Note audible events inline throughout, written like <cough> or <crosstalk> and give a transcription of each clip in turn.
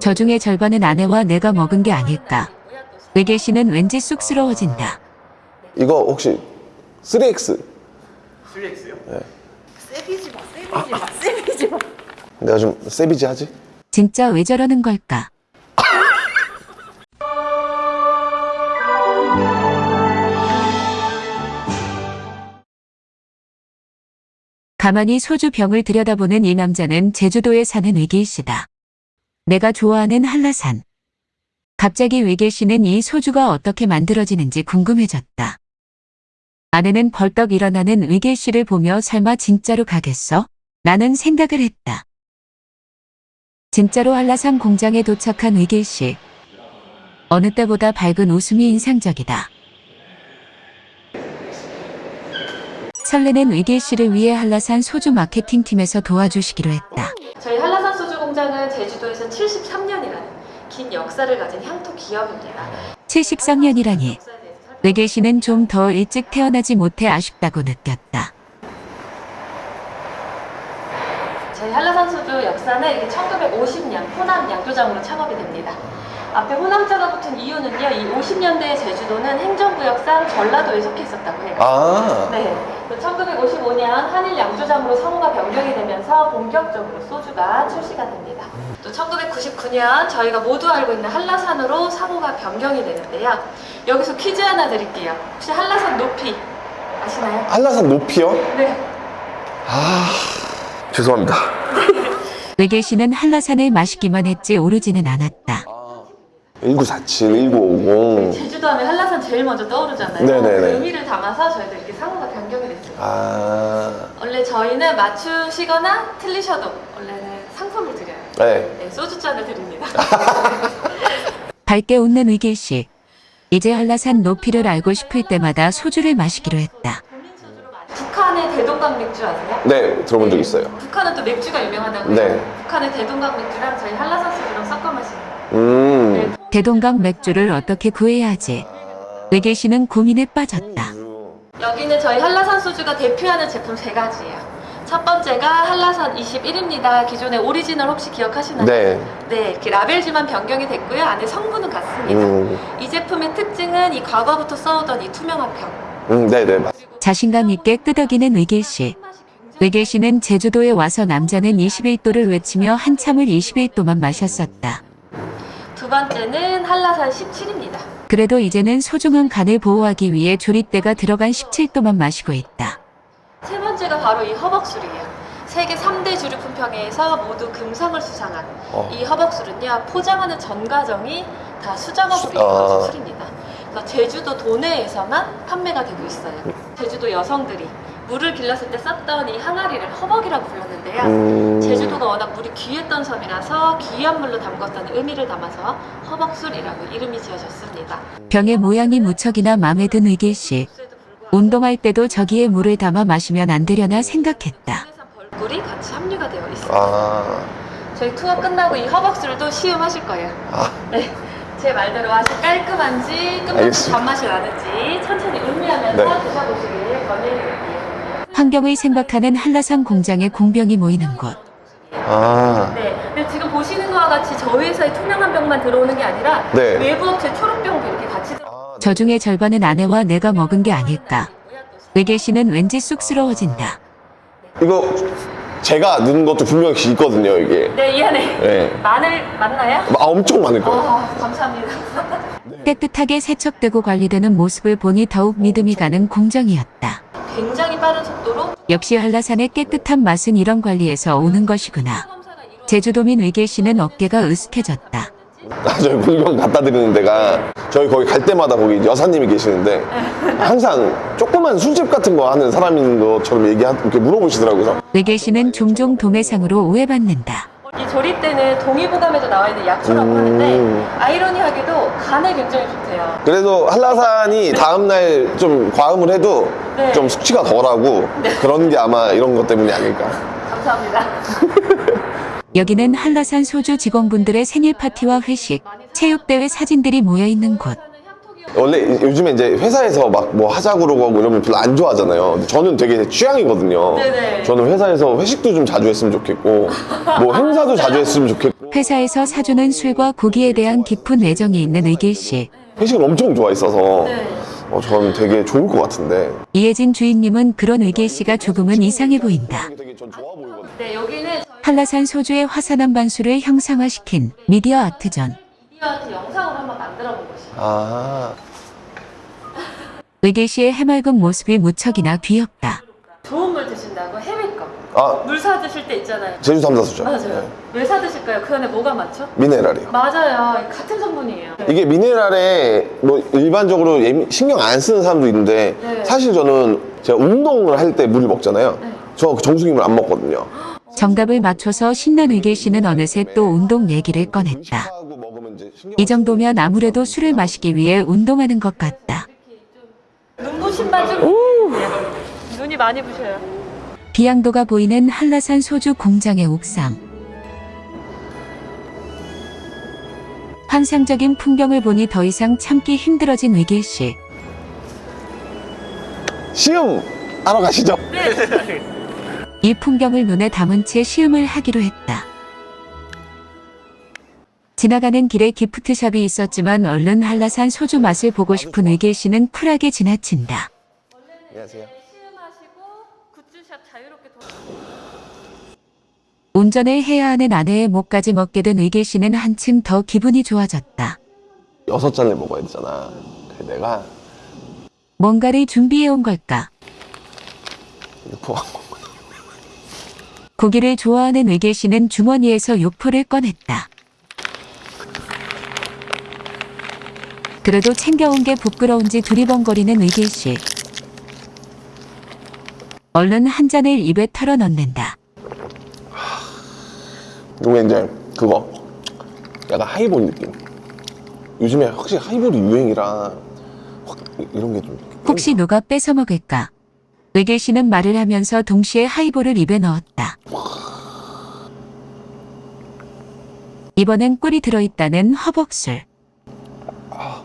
저 중에 절반은 아내와 내가 먹은 게 아닐까. 외계 씨는 왠지 쑥스러워진다. 이거 혹시 3X 3X요? 세비지 마, 세비지 마, 세비지 마. 내가 좀 세비지 하지? 진짜 왜 저러는 걸까? 가만히 소주 병을 들여다보는 이 남자는 제주도에 사는 외계인 씨다. 내가 좋아하는 한라산. 갑자기 외계 씨는 이 소주가 어떻게 만들어지는지 궁금해졌다. 아내는 벌떡 일어나는 외계 씨를 보며 설마 진짜로 가겠어? 라는 생각을 했다. 진짜로 한라산 공장에 도착한 의길 씨. 어느 때보다 밝은 웃음이 인상적이다. 설레는 의길 씨를 위해 한라산 소주 마케팅팀에서 도와주시기로 했다. 저희 한라산 공장은 제주도에서 73년이라는 긴 역사를 가진 향토 기업입니다. 73년이라니. 역사에 대해서 살펴- 외길 씨는 좀 더 일찍 태어나지 못해 아쉽다고 느꼈다. 저희 한라산 소주 역사는 이게 1950년 호남 양조장으로 창업이 됩니다. 앞에 호남자가 붙은 이유는요. 이 50년대 제주도는 행정구역상 전라도에 속해 있었다고 해요. 아 네. 1955년 한일 양조장으로 상호가 변경이 되면서 본격적으로 소주가 출시가 됩니다. 또 1999년 저희가 모두 알고 있는 한라산으로 상호가 변경이 되는데요. 여기서 퀴즈 하나 드릴게요. 혹시 한라산 높이 아시나요? 한라산 높이요? 네. 아 죄송합니다 외길 씨는 한라산을 마시기만 했지 오르지는 않았다. 1947, 1950 제주도 하면 한라산 제일 먼저 떠오르잖아요. 네네네. 그 의미를 담아서 저희도 이렇게 상호가 변경이 됐습니다. 아 원래 저희는 맞추시거나 틀리셔도 원래는 상품을 드려요. 네. 네, 소주잔을 드립니다. <laughs> 밝게 웃는 의길 씨. 이제 한라산 높이를 알고 싶을 때마다 소주를 마시기로 했다. 북한의 대동강 맥주 아세요? 네 들어본 적 있어요 북한은 또 맥주가 유명하다고 해요. 네. 북한의 대동강 맥주랑 저희 한라산 소주랑 섞어 마시는 음 네. 대동강 맥주를 어떻게 구해야 하지? 의길 씨는 고민에 빠졌다. 여기는 저희 한라산 소주가 대표하는 제품 세 가지예요. 첫 번째가 한라산 21입니다. 기존의 오리지널 혹시 기억하시나요? 네 네, 이렇게 라벨지만 변경이 됐고요. 안에 성분은 같습니다. 음, 이 제품의 특징은 이 과거부터 써오던 이 투명한 병. 음, 네네 맞- 자신감 있게 끄덕이는 의길 씨. 의길 씨는 제주도에 와서 남자는 21도를 외치며 한참을 21도만 마셨었다. 두 번째는 한라산 17입니다. 그래도 이제는 소중한 간을 보호하기 위해 조리대가 들어간 17도만 마시고 있다. 세 번째가 바로 이 허벅술이에요. 세계 3대 주류 품평회에서 모두 금상을 수상한 어. 이 허벅술은요 포장하는 전 과정이 다 수작업으로 아. 이루어진 술입니다. 그래서 제주도 도내에서만 판매가 되고 있어요. 제주도 여성들이 물을 길렀을 때 썼던 이 항아리를 허벅이라고 불렀는데요. 음, 제주도가 워낙 물이 귀했던 섬이라서 귀한 물로 담궜다는 의미를 담아서 허벅술이라고 이름이 지어졌습니다. 병의 모양이 무척이나 마음에 든 의길 씨. 운동할 때도 저기에 물을 담아 마시면 안 되려나 생각했다. 벌꿀이 같이 함유가 되어 있습니다. 아, 저희 투어 끝나고 이 허벅술도 시음하실 거예요. 아 네. 제 말대로 맛이 깔끔한지 끝맛이 알겠습니다. 단맛이 나는지 천천히 음미하면서 네. 드셔보시길 권해드릴게요. 환경을 생각하는 한라산 공장에 공병이 모이는 곳. 아, 네. 근데 지금 보시는 거와 같이 저희 회사에 투명한 병만 들어오는 게 아니라 네. 외부 업체 초록병도 이렇게 같이 들어. 아, 저 중에 절반은 아내와 내가 먹은 게 아닐까. 외길 씨는 왠지 쑥스러워진다. 이거 제가 넣은 것도 분명히 있거든요 이게 네, 이 안에 네. 마늘 맞나요? 아, 엄청 많을 거예요 아, 감사합니다. 깨끗하게 세척되고 관리되는 모습을 보니 더욱 믿음이 가는 공정이었다. 굉장히 빠른 속도로 역시 한라산의 깨끗한 맛은 이런 관리에서 오는 것이구나. 제주도민 외길 씨는 어깨가 으쓱해졌다. 아, 저희 물건 갖다 드리는 데가 저희 거기 갈 때마다 거기 여사님이 계시는데 항상 조그만 술집 같은 거 하는 사람인 것처럼 얘기 이렇게 물어보시더라고요 외길 씨는 종종 도매상으로 오해받는다. 이 조리대는 동의보감에도 나와 있는 약초라고 음. 하는데 아이러니하게도 간에 굉장히 좋대요. 그래도 한라산이 다음날 좀 과음을 해도 네. 좀 숙취가 덜하고 그런 게 아마 이런 것 때문이 아닐까 감사합니다. <laughs> 여기는 한라산 소주 직원분들의 생일 파티와 회식, 체육대회 사진들이 모여있는 곳. 원래 요즘에 이제 회사에서 막 뭐 하자고 그러고 하고 이러면 별로 안 좋아하잖아요. 근데 저는 되게 취향이거든요. 네네. 저는 회사에서 회식도 좀 자주 했으면 좋겠고, 뭐 행사도 자주 했으면 좋겠고, 회사에서 사주는 술과 고기에 대한 깊은 애정이 있는 의길 씨. 회식을 엄청 좋아했어서 네. 어, 저는 되게 좋을 것 같은데 이혜진 주인님은 그런 의길 씨가 조금은 이상해 보인다. 되게 전 좋아 보이거든요. 네, 여기는 저희 한라산 소주의 화산암 반수를 형상화시킨 미디어 아트전. 미디어 아트 영상으로 한번. 아 의길 씨의 해맑은 모습이 무척이나 귀엽다. 좋은 물 드신다고 해외거. 아, 물 사 드실 때 있잖아요. 제주 삼다수죠. 맞아요. 왜사 드실까요? 그 안에 뭐가 많죠? 미네랄이요. 맞아요. 같은 성분이에요. 이게 미네랄에 뭐 일반적으로 예민- 신경 안 쓰는 사람도 있는데 네. 사실 저는 제가 운동을 할 때 물을 먹잖아요. 네. 저 정수기물 안 먹거든요. 정답을 맞춰서 신난 의길 씨는 어느새 또 운동 얘기를 꺼냈다. 이 정도면 아무래도 술을 마시기 위해 운동하는 것 같다. 눈부신만 좀. 네. 눈이 많이 부셔요. 비양도가 보이는 한라산 소주 공장의 옥상. 환상적인 풍경을 보니 더 이상 참기 힘들어진 의길 씨. 시음 하러 가시죠. 이 풍경을 눈에 담은 채 시음을 하기로 했다. 지나가는 길에 기프트샵이 있었지만 얼른 한라산 소주 맛을 보고 싶은 의길 씨는 쿨하게 지나친다. 안녕하세요. 운전을 해야 하는 아내의 목까지 먹게 된 의길 씨는 한층 더 기분이 좋아졌다. 여섯 잔을 먹어야 되잖아. 그래 내가 뭔가를 준비해 온 걸까? 육포 고기를 좋아하는 의길 씨는 주머니에서 육포를 꺼냈다. 그래도 챙겨온 게 부끄러운지 두리번거리는 의기씨. 얼른 한 잔을 입에 털어넣는다. 이게 이제 그거 약간 하이볼 느낌. 요즘에 확실히 하이볼이 유행이라 이런 게 좀. 혹시 누가 뺏어 먹을까? 의계 씨는 말을 하면서 동시에 하이볼을 입에 넣었다. 이번엔 꿀이 들어있다는 허벅술. 아.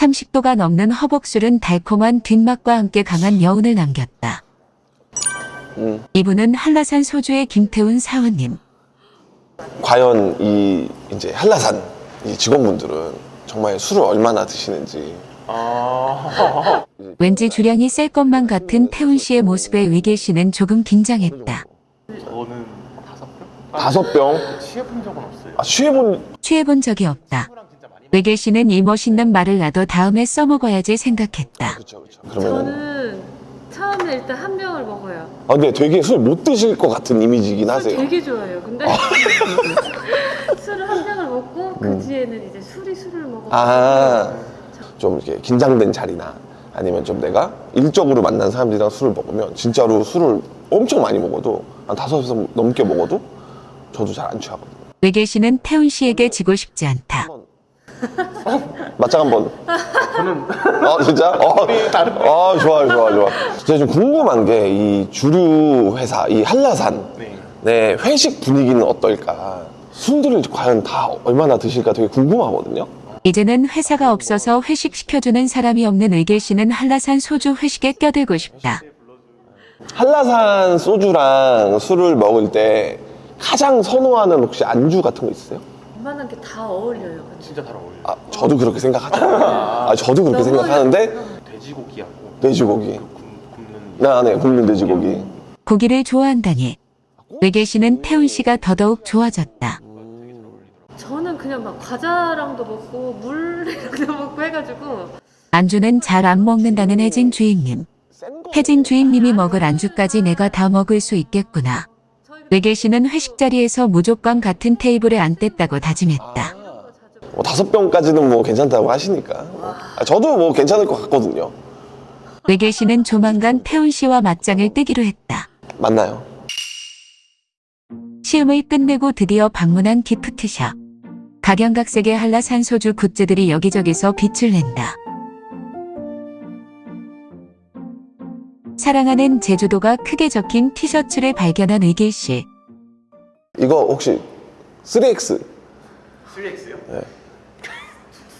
30도가 넘는 허벅술은 달콤한 뒷맛과 함께 강한 여운을 남겼다. 음. 이분은 한라산 소주의 김태훈 사원님. 과연 이 이제 한라산 이 직원분들은 정말 술을 얼마나 드시는지. 아 왠지 주량이 셀 것만 같은 태훈 씨의 모습에 위계 씨는 조금 긴장했다. 저는 다섯 병? 다섯 병? 취해본 적은 없어요. 아, 취해본... 취해본 적이 없다. 외길 씨는 이 멋있는 말을 놔도 다음에 써먹어야지 생각했다. 그렇죠 그렇죠 그러면 저는 처음에 일단 한 병을 먹어요. 아 근데 되게 술 못 드실 것 같은 이미지긴 술 하세요 되게 좋아해요. 근데 <laughs> 술을 한 병을 먹고 그 뒤에는 이제 술이 술을 먹어. 아 좀 이렇게 긴장된 자리나 아니면 좀 내가 일적으로 만난 사람들이랑 술을 먹으면 진짜로 술을 엄청 많이 먹어도 한 다섯 번 넘게 먹어도 저도 잘 안 취하거든요 외길 씨는 태훈 씨에게 지고 싶지 않다. 맞짱 한번 저는 어 진짜? 어, 어 좋아요 좋아 좋아 제가 좀 궁금한 게 이 주류 회사 이 한라산 네. 네 회식 분위기는 어떨까 술들을 과연 다 얼마나 드실까 되게 궁금하거든요 이제는 회사가 없어서 회식 시켜주는 사람이 없는 의길 씨는 한라산 소주 회식에 껴들고 싶다. 한라산 소주랑 술을 먹을 때 가장 선호하는 혹시 안주 같은 거 있으세요? 웬만한 게 다 어울려요. 근데. 진짜 잘 어울려요. 아 저도 그렇게 생각하죠 아 저도 그렇게 생각하는데 돼지고기하고 돼지고기 그 굽- 굽는 나네 굽는 돼지고기 고기를 좋아한다니. 외길 씨는 태훈 씨가 더더욱 좋아졌다. 저는 그냥 막 과자랑도 먹고 물이랑도 <laughs> 먹고 해가지고 안주는 잘 안 먹는다는 혜진 주임님. 혜진 주임님이 먹을 안주까지 내가 다 먹을 수 있겠구나. 외길 씨는 회식 자리에서 무조건 같은 테이블에 앉겠다고 다짐했다. 뭐 다섯 병까지는 뭐 괜찮다고 하시니까 아, 저도 뭐 괜찮을 것 같거든요 외길 씨는 조만간 태훈 씨와 맞짱을 뜨기로 했다. 맞나요? 시음을 끝내고 드디어 방문한 기프트샵. 각양각색의 한라산 소주 굿즈들이 여기저기서 빛을 낸다. 사랑하는 제주도가 크게 적힌 티셔츠를 발견한 의길 씨. 이거 혹시 3X 3X요?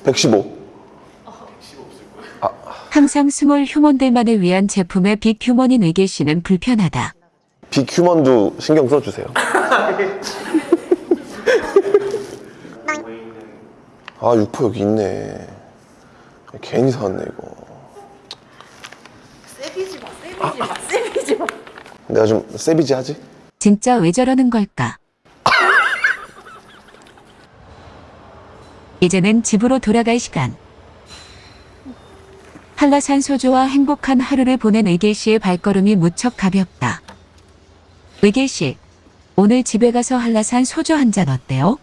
115 항상 small human들만을 위한 제품의 big human인 의길 씨는 불편하다. big human도 신경 써주세요. <laughs> 아 육포 여기 있네. 괜히 사왔네 이거. savage 마, 세비지 마, savage 마. 내가 좀 savage 하지? 진짜 왜 저러는 걸까? 이제는 집으로 돌아갈 시간. 한라산 소주와 행복한 하루를 보낸 의길 씨의 발걸음이 무척 가볍다. 의길 씨, 오늘 집에 가서 한라산 소주 한 잔 어때요?